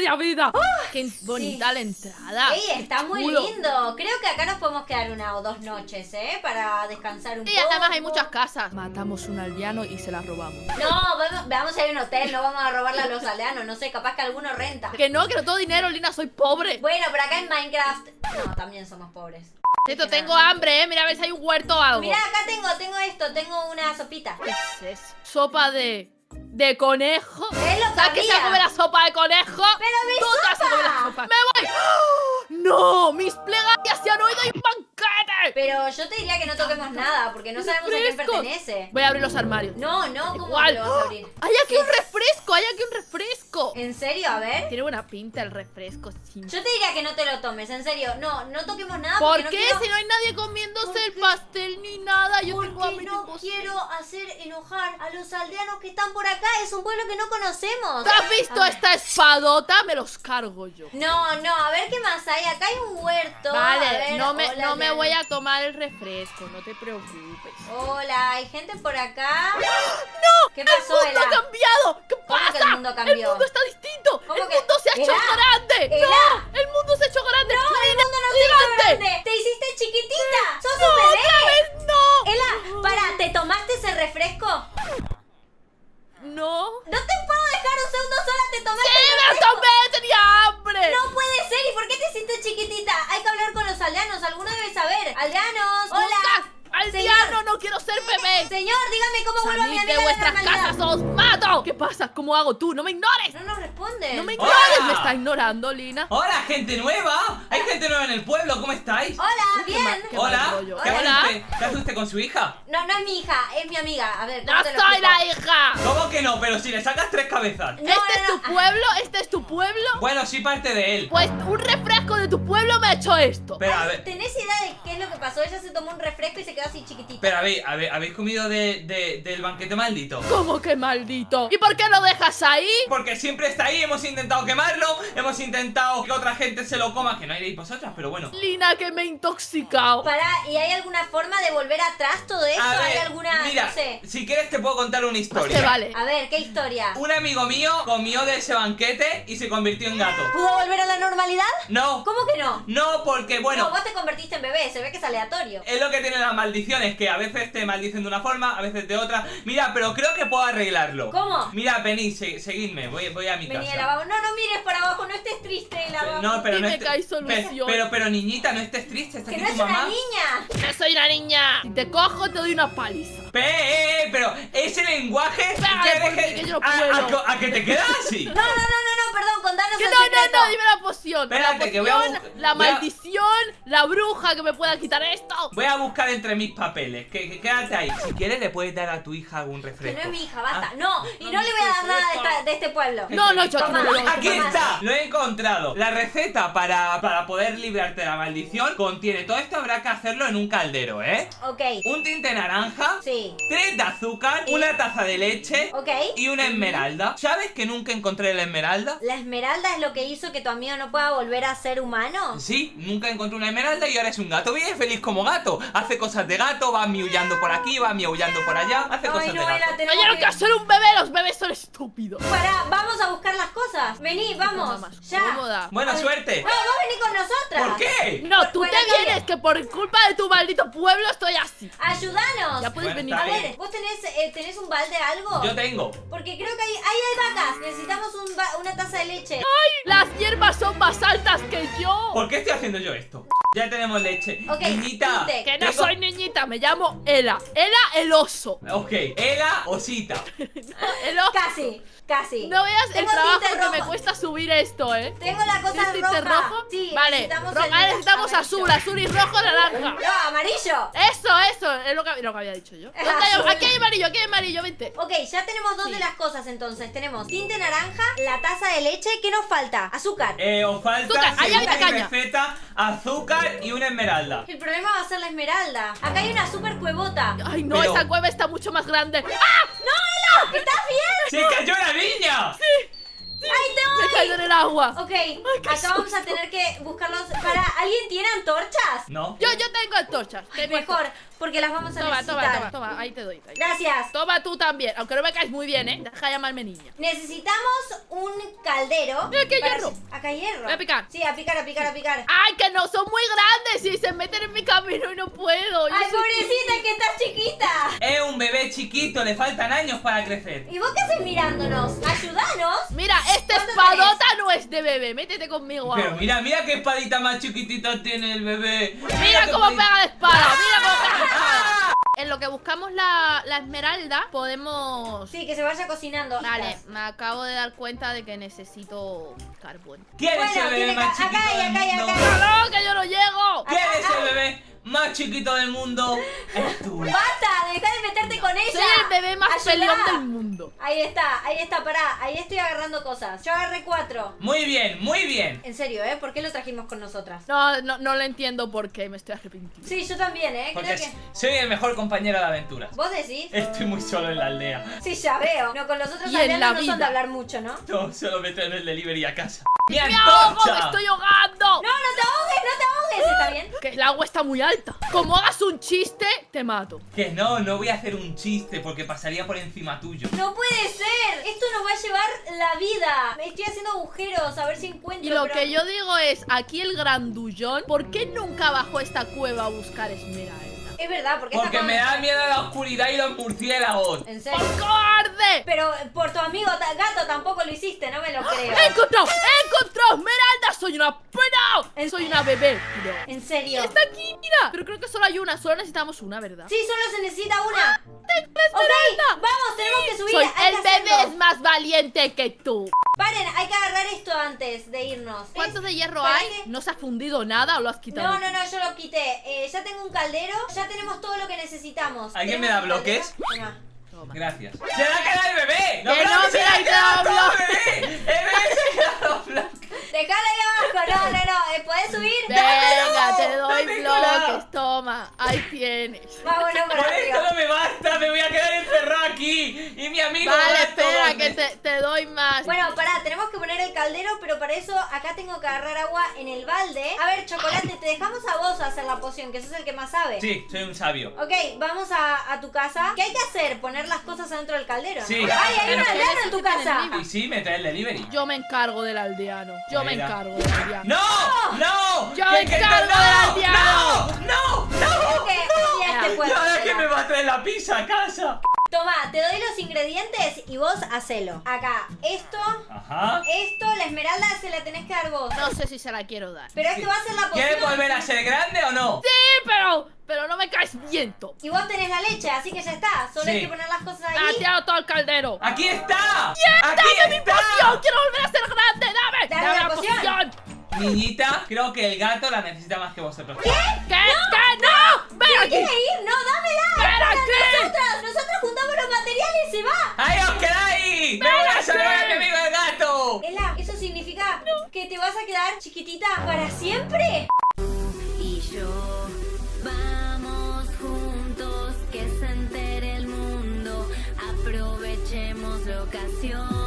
media vida. ¡Qué bonita la entrada! Ey, está muy lindo. Creo que acá nos podemos quedar una o dos noches, ¿eh? Para descansar un Y poco. además hay muchas casas. Matamos un aldeano y se la robamos. No, vamos, vamos a ir a un hotel, no vamos a robarle a los aldeanos. No sé, capaz que alguno renta. Que no, que no tengo dinero, Lina, soy pobre. Bueno, pero acá en Minecraft. No, también somos pobres. Esto tengo hambre, eh. Mira a ver si hay un huerto o algo. Mira, acá tengo, tengo esto, tengo una sopita. ¿Qué es eso? Sopa de. De conejo. Es lo que ¿Sabes que se come la sopa de conejo? ¡Pero mi Tú te vas a comer la sopa! sopa. ¡Me voy! ¡Oh! ¡No! ¡Mis plegarias se han oído y banquete! Pero yo te diría que no toquemos nada, porque no sabemos a quién pertenece. Voy a abrir los armarios. No, no, ¿cómo lo vas a abrir? ¡Hay aquí un refresco! ¡Hay aquí un refresco! ¿En serio? A ver. Tiene buena pinta el refresco, sí. Yo te diría que no te lo tomes, en serio. No, no toquemos nada ¿Por porque no qué? quiero- Si no hay nadie comiéndose ¿Por el qué? pastel ni nada, yo tengo Porque hambre no quiero hacer enojar a los aldeanos que están por acá. Es un pueblo que no conocemos. ¿Te has visto A ver. esta espadota? Me los cargo yo. No, no, a ver qué más hay. Acá hay un huerto. A Vale, ver, no me, hola, no me voy a tomar el refresco, no te preocupes. Hola, ¿hay gente por acá? ¡No! ¿Qué pasó, ¡El mundo Ela? ha cambiado! ¿Qué ¿Cómo pasa? que el mundo cambió? mundo está distinto! ¿Cómo ¡El que- mundo se ha hecho grande! ¡El mundo se ha hecho grande! No, el ¡Lina, mundo no se hizo grande. Te hiciste chiquitita. ¡Sos ¡No, un bebé! otra vez no! Ela, para, ¿te tomaste ese refresco? No. No te puedo dejar un segundo sola, te tomaste ¡Sí, el me tomé! ¡Tenía hambre! No puede ser, ¿y por qué te hiciste chiquitita? Hay que hablar con los aldeanos, alguno debe saber. Aldeanos, ¡Nunca! ¡Aldeano, no quiero ser bebé! Señor, dígame cómo vuelvo a mi ¡Salid amiga de vuestras casas os mato! ¿Qué pasa? ¿Cómo hago tú? ¡No me ignores! No nos responde. ¡No me Hola. ignores! ¿Me está ignorando, Lina? ¡Hola, gente nueva! ¿Hay gente nueva en el pueblo? ¿Cómo estáis? Hola, Qué mal- bien. qué Hola. rollo. ¿Qué hace Hola. Hace usted con su hija? No, no es mi hija, es mi amiga. A ver, ¿cómo ¡No te lo soy explico? la hija! ¿Cómo que no? Pero si le sacas tres cabezas. No, ¿Este no, es tu no. pueblo? ¿Este es tu pueblo? Bueno, sí parte de él. Pues un refresco de tu pueblo me ha hecho esto. Pero a ver, ¿Tenés idea de qué es lo que pasó? Ella se tomó un refresco y se quedó así chiquitita. pero a ver, a ver, ¿habéis comido de, de- del banquete maldito? ¿Cómo que maldito? ¿Y por qué lo dejas ahí? Porque siempre está ahí, hemos intentado quemarlo, hemos intentado que otra gente se lo coma, que no iréis vosotras, pero bueno. Lina, que me he intoxicado. Para, ¿y hay alguna forma de volver atrás todo eso? A ¿Hay ver, alguna, mira, no sé? si quieres te puedo contar una historia. vale. A ver, ¿qué historia? Un amigo mío comió de ese banquete y se convirtió en gato. ¿Pudo volver a la normalidad? No, ¿Cómo que no? no, porque bueno, No, vos te convertiste en bebé, se ve que es aleatorio. Es lo que tienen las maldiciones, que a veces te maldicen de una forma, a veces de otra. Mira, pero creo que puedo arreglarlo. ¿Cómo? Mira, venid, se- seguidme, voy, voy a mi Vení casa. No, no mires para abajo, no estés triste, lavabo. No, pero no pe-. Pero, pero, niñita, no estés triste, está que aquí no tu es una mamá. niña. No soy una niña. Si te cojo, te doy una paliza. Pe, eh, eh, pero ese lenguaje Pégale, porque deje- yo no a, puedo. a que- a que te quedas así. No, no, no, no, no, perdón, contanos Que el no, no, secreto. no, dime la poción. Espérate, la que voy a la maldición, la bruja que me pueda quitar esto. Voy a buscar entre mis papeles. Que, que quédate ahí. Si quieres, le puedes dar a tu hija algún Que refresco. no es mi hija, basta. Ah. No, y no le voy a dar nada de, esta- de este pueblo. No, no, yo aquí no está, lo he encontrado. La receta para, para poder librarte de la maldición contiene todo esto. Habrá que hacerlo en un caldero, ¿eh? Ok, Un tinte naranja, sí. tres de azúcar, una taza de leche Ok. y una esmeralda. ¿Sabes que nunca encontré la esmeralda? ¿La esmeralda es lo que hizo que tu amigo no pueda volver a ser humano? Sí, nunca encontré una esmeralda y ahora es un gato. Vive feliz como gato. Hace cosas de gato, va miaullando por aquí, va miaullando por allá. Hace Ay, cosas no, de gato. No que- quiero ser un bebé, los bebés son estúpidos. Pará, vamos a buscar las cosas. Vení, vamos. Ya. cómoda. Buena Ay. suerte. No, vos vení con nosotras. ¿Por qué? No, tú te vienes, bien. que por culpa de tu maldito pueblo estoy así. Ayúdanos. Ya puedes Bueno, venir. A bien. ver, ¿vos tenés, eh, tenés un balde algo? Yo tengo. Porque creo que ahí, ahí hay vacas. Necesitamos un ba- una taza de leche. Las hierbas son más altas que yo. ¿Por qué estoy haciendo yo esto? Ya tenemos leche. Niñita. Que no tengo- soy niñita, me llamo Ela. Ela el oso. Ok, Ela Osita. El oso. Casi, casi. No veas el trabajo que me cuesta subir esto, ¿eh? Tengo la cosa ¿Tienes tinte roja. rojo? Sí, vale, necesitamos ro- ah, necesitamos azul, azul y rojo, naranja. No, amarillo. Eso, eso, es lo que, lo que había dicho yo. ¿Dónde hay- Azul. aquí hay amarillo, aquí hay amarillo, vente. Ok, ya tenemos dos Sí. de las cosas entonces. Tenemos tinte naranja, la taza de leche. ¿Qué nos falta? Azúcar. Eh, os falta, Azúcar, ahí hay caña. receta, azúcar y una esmeralda. El problema va a ser la esmeralda. Acá hay una super cuevota. Ay, no, Pero- esa cueva está mucho más grande. ¡Ah! ¡No, Ela! ¿Estás bien? ¡Se cayó la niña! ¡Ay, Se caído en el agua. Ok, acá vamos a tener que buscarlos. Para, ¿alguien tiene antorchas? No. Yo, yo tengo antorchas. Tengo Mejor, porque las vamos a Toma, necesitar. toma, toma, toma, ahí te doy. ahí. Gracias. Toma tú también, aunque no me caes muy bien, ¿eh? Deja de llamarme niña. Necesitamos un caldero. Mira, que hay hierro. Acá hay hierro. Voy a picar. Sí, a picar, a picar, a picar. ¡Ay, que no! Son muy grandes y se meten en mi camino y no puedo. Yo Ay, soy- chiquita. Es chiquito, le faltan años para crecer. ¿Y vos qué haces mirándonos? Ayudanos. Mira, esta ¿Cuánto espadota no es de bebé. Métete conmigo Pero mira, mira qué espadita más chiquitita tiene el bebé. Mira qué cómo espadita- pega de espada. Mira cómo pega de espada. ¡Ah! En lo que buscamos la, la esmeralda, podemos... Sí, que se vaya cocinando. Vale, me acabo de dar cuenta de que necesito carbón. ¿Quién es Bueno, el bebé tiene más que- acá chiquito del acá mundo? acá hay. ¡No, que yo no llego! ¿Quién es el bebé más chiquito del mundo? Es tú. ¡Basta! ¡Deja de meterte con ella! Soy el bebé más peleón del mundo. Ahí está, ahí está, pará. Ahí estoy agarrando cosas. Yo agarré cuatro. Muy bien, muy bien. En serio, ¿eh? ¿Por qué lo trajimos con nosotras? No, no, no lo entiendo por qué, me estoy arrepintiendo. Sí, yo también, ¿eh? Porque Creo que... soy el mejor compañero de aventuras. ¿Vos decís? Estoy muy solo en la aldea. Sí, ya veo. No, con los otros aldeanos no son de hablar mucho, ¿no? No, solo me traen el delivery a casa. ¡Mi ¡Me ahogo! ¡Me estoy ahogando! No, no te ahogues, no te ahogues. ¿Está bien? Que el agua está muy alta. Como hagas un chiste, te mato. Que no, no voy a hacer un chiste porque pasaría por encima tuyo. No puede ser. Esto nos va a llevar la vida. Me estoy haciendo agujeros a ver si encuentro. Y lo pero- que yo digo es, aquí el grandullón, ¿por qué nunca bajó esta cueva a buscar esmeralda? Es verdad, porque Porque me da miedo la oscuridad y los murciélagos. En ¡Por serio. cobarde! Pero por tu amigo gato tampoco lo hiciste, no me lo creo. ¡He encontrado! ¡He encontrado esmeralda! ¡Soy una Soy una bebé, creo. En serio. Está aquí, mira. Pero creo que solo hay una, solo necesitamos una, ¿verdad? Sí, solo se necesita una. ¡Tengo la esmeralda! Vamos, tenemos que subir. Soy hay el que bebé es más valiente que tú. Paren, hay que agarrar esto antes de irnos. ¿Cuántos de hierro ¿Para hay? ¿No se ha fundido nada o lo has quitado? No, no, no, yo lo quité. Eh, ya tengo un caldero, ya tenemos todo lo que necesitamos. ¿Alguien me ¿Tenemos da bloques? Toma. Toma. Gracias. ¡Se va a quedar el bebé! Que no, se mira, va a ahí te quedar da todo el bebé! ¡El bebé se ha quedado bloques! Dejala ahí abajo, no, no, no. eh, ¿Puedes subir? Venga, te doy ¡Dámelo! bloques, toma, ahí tienes. Vámonos para Por esto no me basta, me voy a quedar encerrado aquí. Y mi amigo. Que te, te doy más. Bueno, pará, tenemos que poner el caldero, pero para eso acá tengo que agarrar agua en el balde. A ver, Chocolate, te dejamos a vos hacer la poción, que sos el que más sabe. Sí, soy un sabio. Ok, vamos a, a tu casa. ¿Qué hay que hacer? ¿Poner las cosas adentro del caldero? ¿no? Sí. ¡Ay, hay Pero un aldeano en tu casa! Y sí, me trae el delivery. Yo me encargo del aldeano. Yo me encargo del aldeano. ¡No! ¡No! Yo ¡Que- me encargo no! del aldeano. ¡No! ¡No! Ya este ¿Y puedo ahora hacerla. quién me va a traer la pizza a casa? Toma, te doy los ingredientes y vos hacelo. Acá, esto, Ajá. esto, la esmeralda se la tenés que dar vos. No sé si se la quiero dar. Pero esto va a ser la poción. ¿Quieres volver a ser grande o no? Sí, pero, pero no me caes viento. Y vos tenés la leche, así que ya está. Solo hay que poner las cosas ahí. tirado todo el caldero. ¡Aquí está! ¡Aquí ¡Dame mi está! poción! ¡Quiero volver a ser grande! ¡Dame! Dame la poción. Niñita, creo que el gato la necesita más que vosotros. ¿Qué? ¿Qué? ¿Qué? ¡No! ¡Ven ¿Se aquí! quiere ir? chiquitita para siempre? Y yo, vamos juntos, que se entere el mundo, aprovechemos la ocasión.